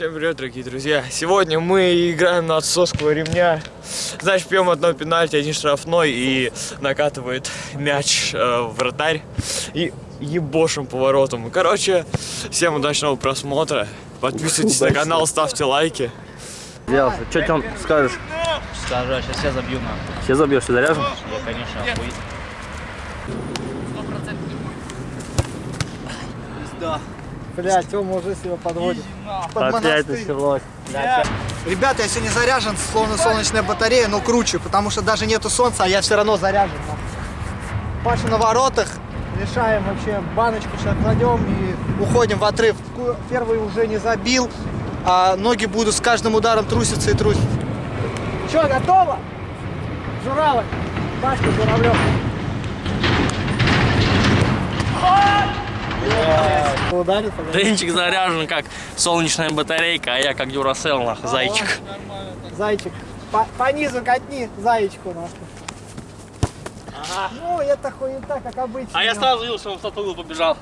Всем привет, дорогие друзья! Сегодня мы играем на отсосского ремня. Значит, пьем одно пенальти, один штрафной и накатывает мяч э, в вратарь и ебошим поворотом. Короче, всем удачного просмотра. Подписывайтесь на канал, ставьте лайки. Сделался. Что ты скажешь? Скажу, а сейчас я забью нахуй. Все забьешь, все заряжен? Я, конечно, охуй. Бля, Тёма уже себя подводит. Под Опять началось. Ребята, я сегодня заряжен, словно солнечная батарея, но круче, потому что даже нету солнца, а я все равно заряжен. Паша на воротах, решаем вообще, баночку сейчас кладем и уходим в отрыв. Первый уже не забил, а ноги будут с каждым ударом труситься и трусить. Че, готово? Журавль, Пашка Журавлев. Ударит. Денчик заряжен как солнечная батарейка, а я как дюрасел, нахуй, зайчик. Зайчик. По, по низу катни зайчику нахуй. Ну, это хуета, как обычно. А я сразу видел, что он в тот угол побежал.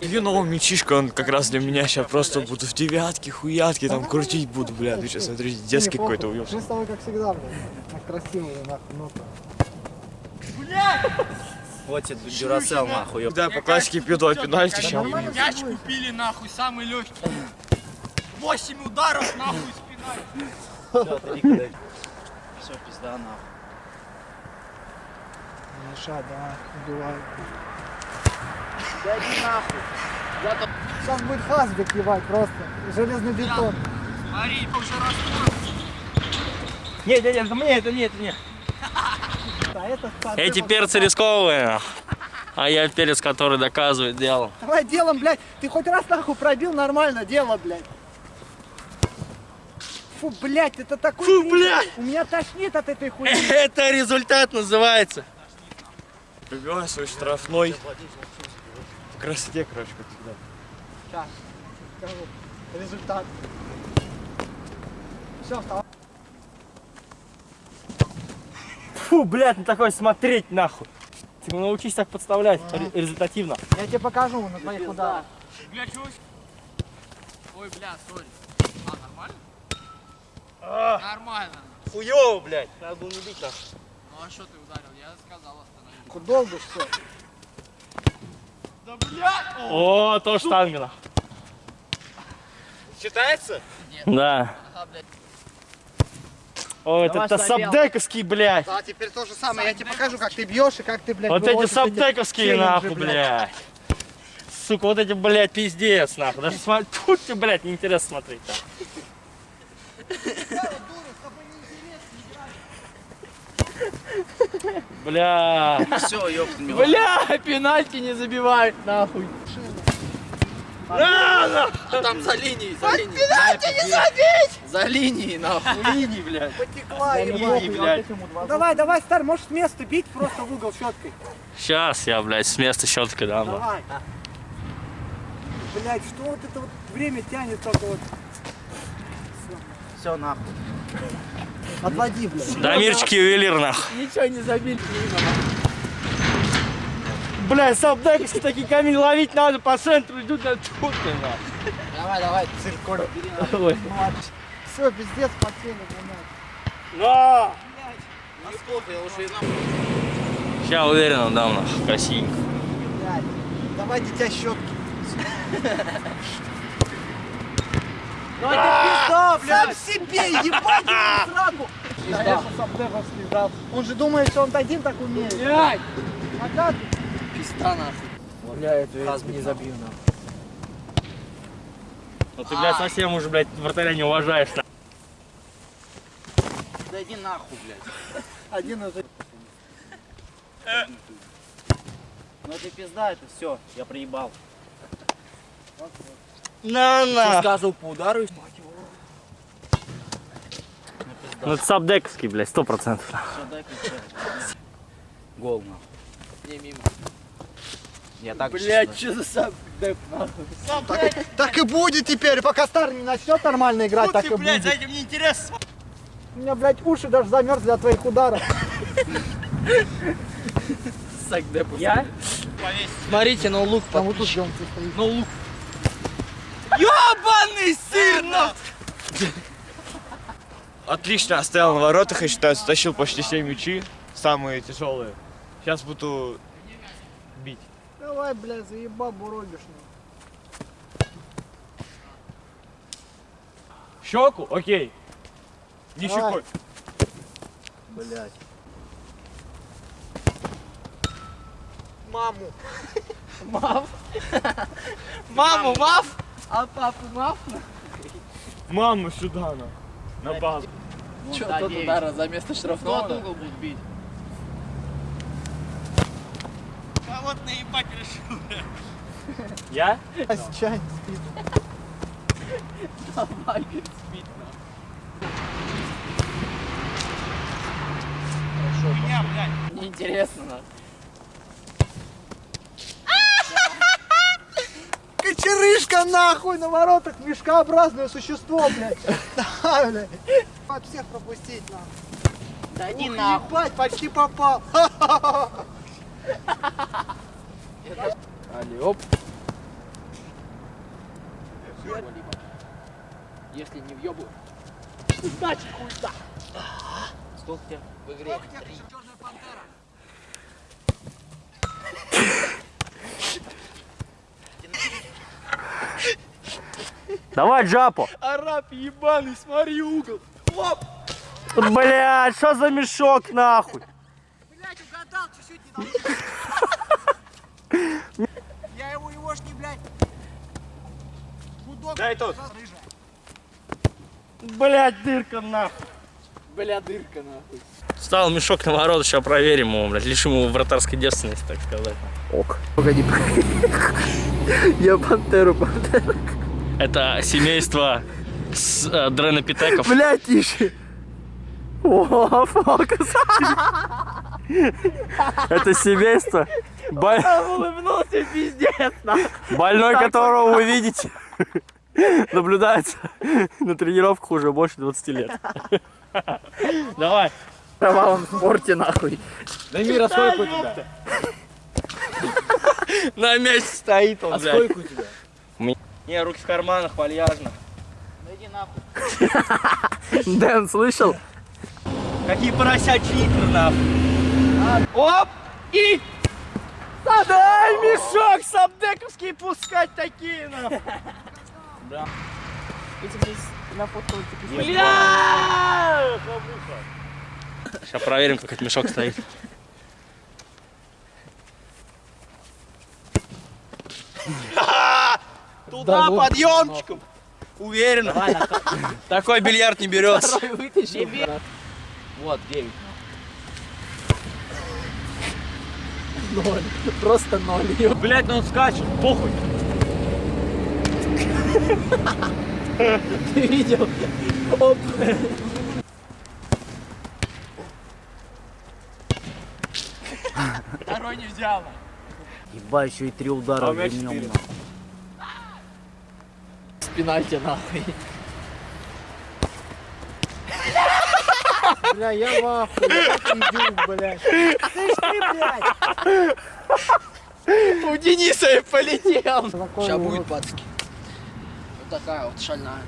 Илью нового мячишка, он как раз для меня сейчас просто буду в девятке, хуятке, там крутить буду, бля. Ты сейчас смотри, детский какой-то уебся. Мы с тобой как всегда, блин. Так красивые, нахуй, ну Вот тебе дюрасел нахуй. Да, по классике пью два пенальти сейчас. Мяч купили нахуй, самый легкий. 8 ударов нахуй спиной. Все, пизда нахуй. Меша, да, убивай. Сейчас будет хазбик ебать просто. Железный бетон. Смотри, уже раскрыл. Нет, нет, нет, это мне, это мне, это мне. Эти перцы рисковые. А я перец, который доказывает дело. Давай делом, блядь. Ты хоть раз нахуй пробил нормально, дело, блядь. Фу, блядь, это такой... Фу, блядь! У меня тошнит от этой хуйни. Это результат называется. Пробиваю свой штрафной. В красоте, короче, как всегда. Сейчас, скажу. Результат. Все, вставай. Фу, блядь, на такой смотреть, нахуй. Ты научись так подставлять ре- результативно. Я тебе покажу на твоих ударах. Бля, чего? Ой, бля, сори. А, нормально? Нормально. Хуёво, блядь. Надо было не бить нахуй. Ну а что ты ударил? Я сказал остановить. Долго все. Да блядь! О, то штангена. Считается? Да. Ага, блядь. О, это, Давай это сабдековский, блядь. А теперь то же самое. Я тебе покажу, как ты бьешь и как ты, блядь, Вот эти сабдековские, нахуй, блядь. Сука, вот эти, блядь, пиздец, нахуй. Даже смотри, тут тебе, блядь, неинтересно смотреть. Да. Бля. Все, ёпта, Бля, пенальти не забивает, нахуй. На. А там за линией, за линией. Пенальти не забить! За линией, нахуй. Линии, блядь. Потекла, Линии, ебать. блядь. Давай, давай, стар, можешь с места бить просто в угол щеткой. Сейчас я, блядь, с места щеткой дам. Давай. Блядь, что вот это вот время тянет только вот. Все, нахуй. Отводи, блядь. Дамирчики ювелир, нахуй. Ничего не забили. Бля, сабдековские такие камни ловить надо, по центру идут на тут. Давай, давай, циркуль. Ой. Все, пиздец, потели, блядь. На! Насколько я уже и нахуй. Сейчас уверенно дам, нахуй, красивенько. Блядь. Давай, дитя, щетки. Ну это пизда, блядь. Сам себе, ебать его сраку. Конечно, дал. Он же думает, что он один так умеет. Блядь. А как? Пизда, нахуй. Бля, это я не забью, нахуй. Ну ты, блядь, совсем уже, блядь, вратаря не уважаешь. Да иди нахуй, блядь. Один уже. Ну это пизда, это все, я проебал. На, на! Сказывал по удару. Ну это сабдековский, блядь, сто процентов. Гол, нахуй. Не мимо. Я так Блядь, что за нахуй? Так, так и будет теперь, пока стар не начнет нормально играть, так и будет. этим не интересно. У меня, блядь, уши даже замерзли от твоих ударов. Я? Повесь. Смотрите, ноу лук. Там вот тут где он стоит. Ноу лук. Ёбаный Ебаный сыр, Отлично оставил на воротах, я считаю, стащил почти все мячи, самые тяжелые. Сейчас буду. Давай, блядь, заебал буробишь. Щеку? Окей. Не Давай. щекой. Блядь. Маму. Маму, мав? А папу, мав? Маму сюда на. На базу. Че, тот удара за место Кто штрафного? от угол будет бить? Я? Чай спит. Давай, спит Неинтересно, нахуй. Кочерышка нахуй на воротах, мешкообразное существо, блядь. Давай, блядь. От всех пропустить нахуй. Да не Ух, нахуй. Ебать, почти попал. Али, оп. Если не въебу. Значит, хуй да. Сколько тебе в игре? Три. Давай, Джапо. Араб ебаный, смотри угол. Блядь, что за мешок нахуй? Блядь, угадал, чуть-чуть не Я его, его ж не, блядь. Гудок. Дай тут. Блядь, дырка нахуй. Бля, дырка нахуй. Стал мешок на ворот, сейчас проверим его, блядь. Лишим его вратарской девственности, так сказать. Погоди, Я пантеру, пантеру. Это семейство с э, дронопитеков. Бля, тише. О, фокус. Это семейство, боль- Улыбнулся пиздец, больной которого вы видите, наблюдается на тренировках уже больше 20 лет. Давай. В кровавом спорте, нахуй. Дай мира сколько у тебя? На месте стоит он, А блядь. сколько у тебя? Не, руки в карманах, вальяжно. Да иди нахуй. Дэн, слышал? Какие поросячьи игры, нахуй. Оп! И... Дай мешок сабдековский пускать такие, нахуй. Да. Бля! Сейчас проверим, как этот мешок стоит. Туда подъемчиком. Уверенно. Такой бильярд не берется. Вот, 9. Ноль. Просто ноль. Блять, ну он скачет, похуй. Ты видел? Оп. Второй не взял. Ебать, еще и три удара А у меня четыре. нахуй. Спина тебе нахуй. Бля, я в ахуе. Индюк, блядь. Слышь ты, блядь. У Дениса и полетел. Сейчас будет, пацки. Вот такая вот шальная.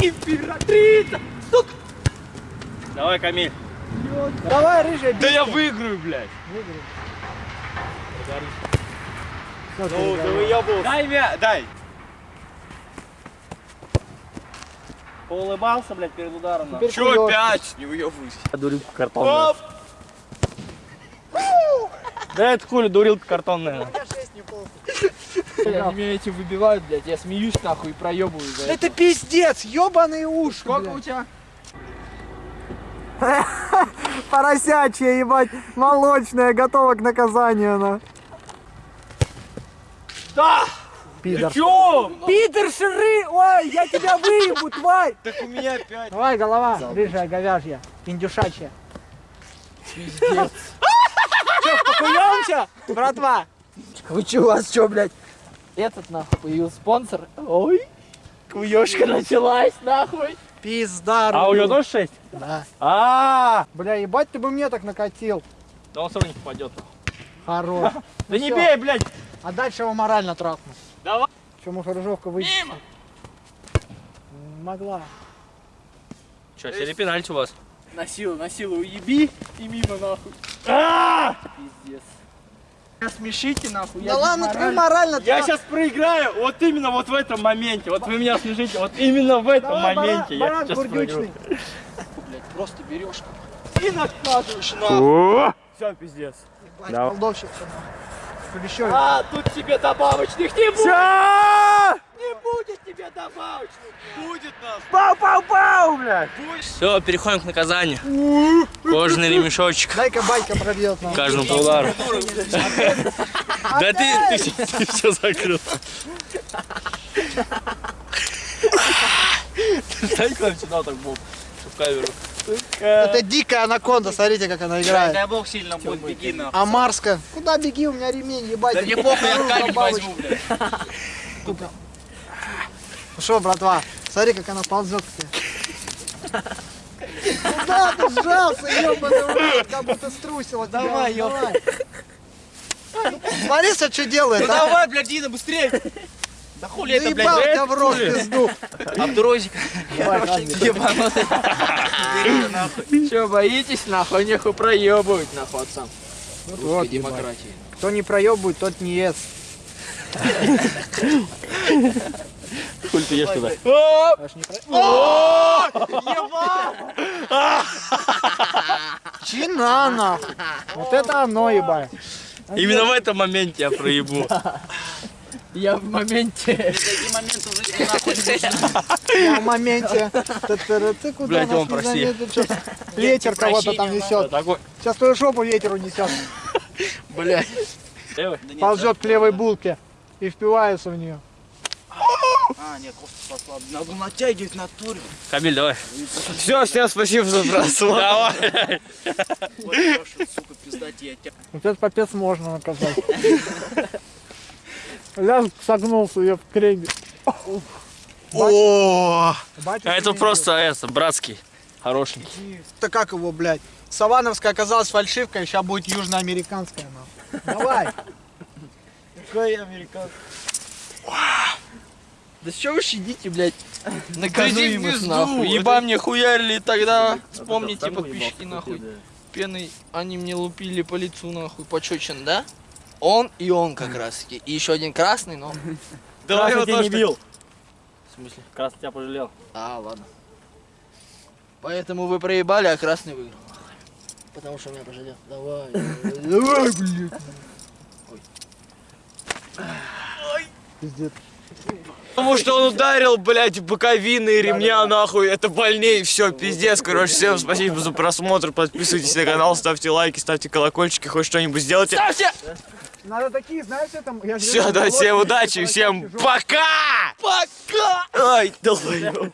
Императрица! Сука! Давай, Камиль. Давай, рыжая, Да я выиграю, блядь. Ну, да выебал. Дай мя, дай. Поулыбался, блядь, перед ударом. Теперь Чё хуёв. опять? Не выебывайся. Дурилка картонная. Да это хули дурилка картонная. меня эти выбивают, блядь. Я смеюсь нахуй и проебываю за это. Это пиздец, ебаный уши. Сколько у тебя? Поросячья, ебать, молочная, готова к наказанию, на. Да! Пидор. Чё? Пидор ширы! Ой, я тебя выебу, тварь! Так у меня опять. Давай, голова, рыжая, говяжья, индюшачья. Пиздец. Покуемся, братва? Вы че, у вас что, блядь? Этот нахуй появился спонсор. Ой. Куёшка началась, нахуй. Пизда, А у него тоже 6? Да. А, Бля, ебать, ты бы мне так накатил. да он все равно не попадет. Хорош. Да не всё. бей, блядь! А дальше его морально трахну. Давай. Чему Рыжовка выйдет? Могла. Что, серия пенальти у вас? На силу, на силу уеби и мимо нахуй. Пиздец. Меня смешите нахуй. я Да без ладно, ты морально. Я сейчас проиграю вот именно вот в этом моменте. Вот вы меня смешите, вот именно в этом Давай, моменте я сейчас проиграю. Блядь, просто берешь и накладываешь на. Все, пиздец. Ебать, Да. Плещёвик. А, тут тебе добавочных не будет. Не будет тебе добавочных. Пау-пау-пау, блядь! Все, переходим к наказанию. Кожаный ремешочек. Дай-ка байка пробьет нам. Каждому по удару. Да ты, ты, ты все закрыл. Дай к нам сюда так, Боб, в камеру. Это дикая анаконда, смотрите, как она играет. Дай бог сильно будет, беги на. Амарска. Куда беги, у меня ремень, ебать. Да мне похуй, я камень возьму, блядь. Ну что, братва, смотри, как она ползет к тебе. Куда ты сжался, ебаный в рот, как будто струсила. Давай, давай. Смотри, что делает, Ну а? давай, блядь, Дина, быстрее. Да хули это, блядь, Заебал тебя в рот пизду. Абдурозик. Че, боитесь нахуй? Нехуй проебывать нахуй отцам. Вот, демократии. Кто не проебывает, тот не ест. Хуй ты ешь туда. Чина, нахуй. Вот это оно, ебать. Именно в этом моменте я проебу. Я в моменте. Нахуй. Я в моменте. Ты куда Блядь, нас он прости. Ветер кого-то там несет. Сейчас твою жопу ветер унесет. Блядь. Ползет к левой булке и впивается в нее. А, нет, кофту послаб. Надо натягивать в натуре. Камиль, давай. Все, всем спасибо за просмотр. Давай. Вот, сука, пиздать я тебя. Вот этот попец можно наказать. Ляж согнулся, я в креме. О, Батя, это просто это, братский. Хорошенький. Это как его, блядь? Савановская оказалась фальшивкой, сейчас будет южноамериканская, нахуй. Давай. Какой американский? Да что вы щадите, блядь? Наказуемых нахуй. Еба мне хуярили тогда. Вспомните подписчики нахуй. Пеной они мне лупили по лицу нахуй. Почечен, да? Он и он как раз таки. И еще один красный, но... Давай его тоже не бил. В смысле? Красный тебя пожалел. А, ладно. Поэтому вы проебали, а красный выиграл. Потому что меня пожалел. Давай. Давай, блядь. Пиздец. Потому что он ударил, блядь, боковины и ремня, нахуй. Это больнее, все, пиздец. Короче, всем спасибо за просмотр. Подписывайтесь на канал, ставьте лайки, ставьте колокольчики, хоть что-нибудь сделайте. Ставьте! Надо такие, знаешь, там... я Все, давайте, всем удачи, всем пока! Пока! Ай, долбоёб.